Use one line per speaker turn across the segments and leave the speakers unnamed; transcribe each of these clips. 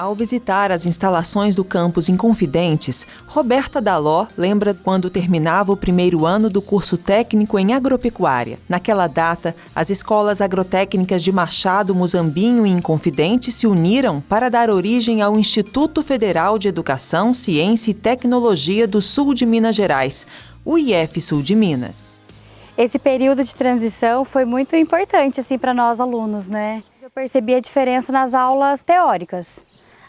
Ao visitar as instalações do campus Inconfidentes, Roberta Daló lembra quando terminava o primeiro ano do curso técnico em agropecuária. Naquela data, as escolas agrotécnicas de Machado, Muzambinho e Inconfidente se uniram para dar origem ao Instituto Federal de Educação, Ciência e Tecnologia do Sul de Minas Gerais, o IF Sul de Minas.
Esse período de transição foi muito importante assim para nós alunos, né? Eu percebi a diferença nas aulas teóricas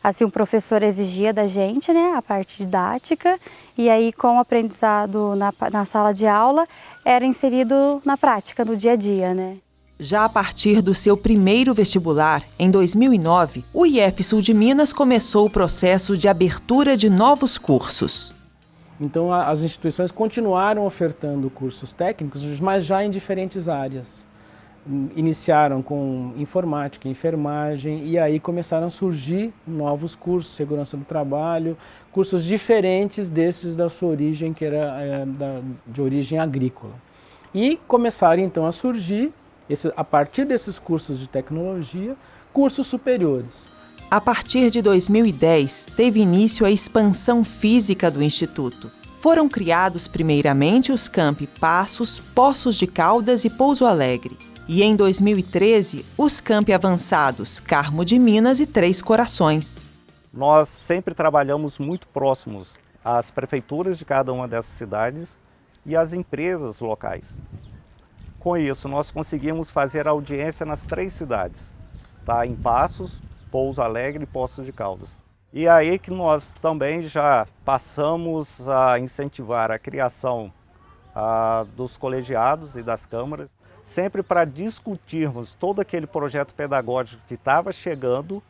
assim o professor exigia da gente, né, a parte didática, e aí com o aprendizado na, na sala de aula era inserido na prática, no dia a dia, né.
Já a partir do seu primeiro vestibular, em 2009, o IF Sul de Minas começou o processo de abertura de novos cursos.
Então as instituições continuaram ofertando cursos técnicos, mas já em diferentes áreas iniciaram com informática, enfermagem e aí começaram a surgir novos cursos, segurança do trabalho, cursos diferentes desses da sua origem, que era é, da, de origem agrícola. E começaram então a surgir, esse, a partir desses cursos de tecnologia, cursos superiores.
A partir de 2010, teve início a expansão física do Instituto. Foram criados primeiramente os campi Passos, Poços de Caldas e Pouso Alegre e em 2013 os campi avançados Carmo de Minas e Três Corações.
Nós sempre trabalhamos muito próximos às prefeituras de cada uma dessas cidades e às empresas locais. Com isso, nós conseguimos fazer audiência nas três cidades, tá? em Passos, Pouso Alegre e Poços de Caldas. E aí que nós também já passamos a incentivar a criação ah, dos colegiados e das câmaras sempre para discutirmos todo aquele projeto pedagógico que estava chegando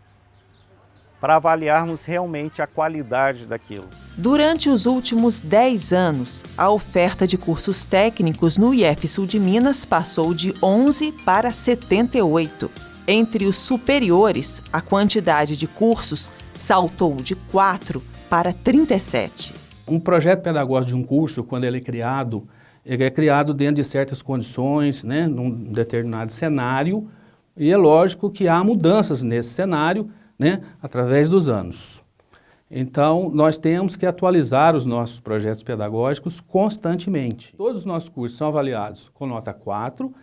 para avaliarmos realmente a qualidade daquilo.
Durante os últimos 10 anos, a oferta de cursos técnicos no IF Sul de Minas passou de 11 para 78. Entre os superiores, a quantidade de cursos saltou de 4 para 37.
Um projeto pedagógico de um curso, quando ele é criado, ele é criado dentro de certas condições, né, num determinado cenário, e é lógico que há mudanças nesse cenário, né, através dos anos. Então, nós temos que atualizar os nossos projetos pedagógicos constantemente. Todos os nossos cursos são avaliados com nota 4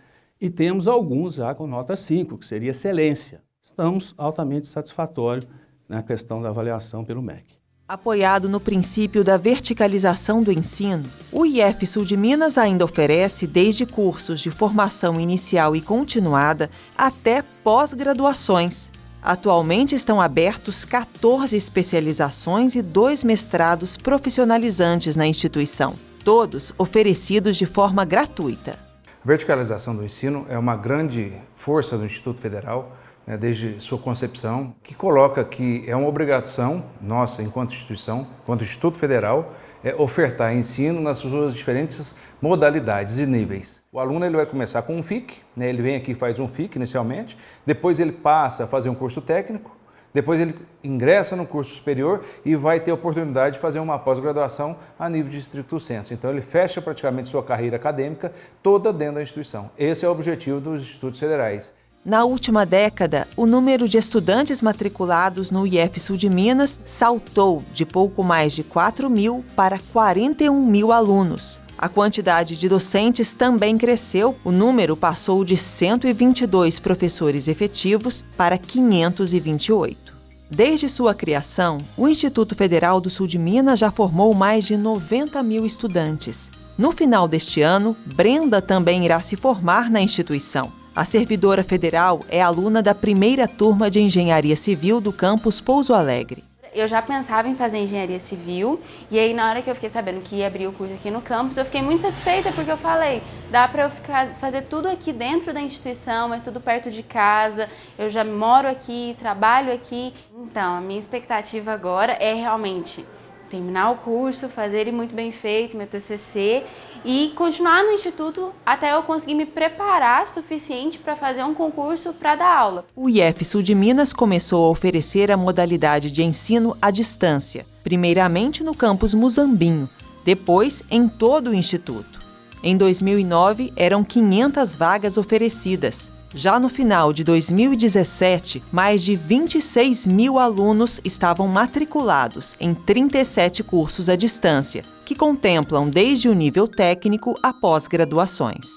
e temos alguns já com nota 5, que seria excelência. Estamos altamente satisfatórios na questão da avaliação pelo MEC.
Apoiado no princípio da verticalização do ensino, o IF Sul de Minas ainda oferece desde cursos de formação inicial e continuada até pós-graduações. Atualmente estão abertos 14 especializações e dois mestrados profissionalizantes na instituição, todos oferecidos de forma gratuita.
A verticalização do ensino é uma grande força do Instituto Federal né, desde sua concepção, que coloca que é uma obrigação nossa, enquanto instituição, enquanto Instituto Federal, é ofertar ensino nas suas diferentes modalidades e níveis. O aluno ele vai começar com um FIC, né, ele vem aqui e faz um FIC inicialmente, depois ele passa a fazer um curso técnico, depois ele ingressa no curso superior e vai ter a oportunidade de fazer uma pós-graduação a nível de estricto senso. Então ele fecha praticamente sua carreira acadêmica toda dentro da instituição. Esse é o objetivo dos institutos federais.
Na última década, o número de estudantes matriculados no IF Sul de Minas saltou de pouco mais de 4 mil para 41 mil alunos. A quantidade de docentes também cresceu, o número passou de 122 professores efetivos para 528. Desde sua criação, o Instituto Federal do Sul de Minas já formou mais de 90 mil estudantes. No final deste ano, Brenda também irá se formar na instituição. A servidora federal é aluna da primeira turma de Engenharia Civil do campus Pouso Alegre.
Eu já pensava em fazer engenharia civil e aí na hora que eu fiquei sabendo que ia abrir o curso aqui no campus, eu fiquei muito satisfeita porque eu falei, dá para eu ficar, fazer tudo aqui dentro da instituição, é tudo perto de casa, eu já moro aqui, trabalho aqui. Então, a minha expectativa agora é realmente terminar o curso, fazer ele muito bem feito, meu TCC, e continuar no instituto até eu conseguir me preparar suficiente para fazer um concurso para dar aula.
O IF Sul de Minas começou a oferecer a modalidade de ensino à distância, primeiramente no campus Muzambinho, depois em todo o instituto. Em 2009, eram 500 vagas oferecidas. Já no final de 2017, mais de 26 mil alunos estavam matriculados em 37 cursos à distância, que contemplam desde o nível técnico a pós-graduações.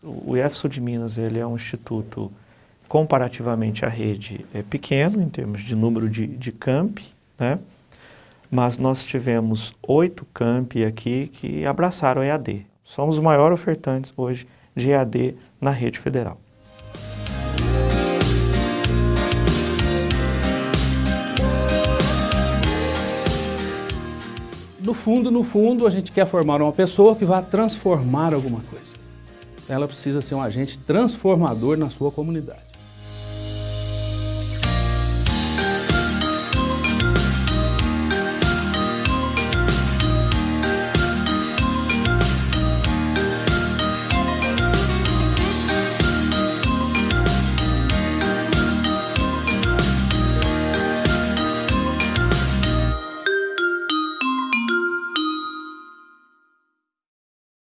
O IEFSU de Minas ele é um instituto, comparativamente à rede, é pequeno em termos de número de, de campi, né? mas nós tivemos oito campi aqui que abraçaram EAD. Somos os maiores ofertantes hoje de EAD na rede federal.
No fundo, no fundo, a gente quer formar uma pessoa que vá transformar alguma coisa. Ela precisa ser um agente transformador na sua comunidade.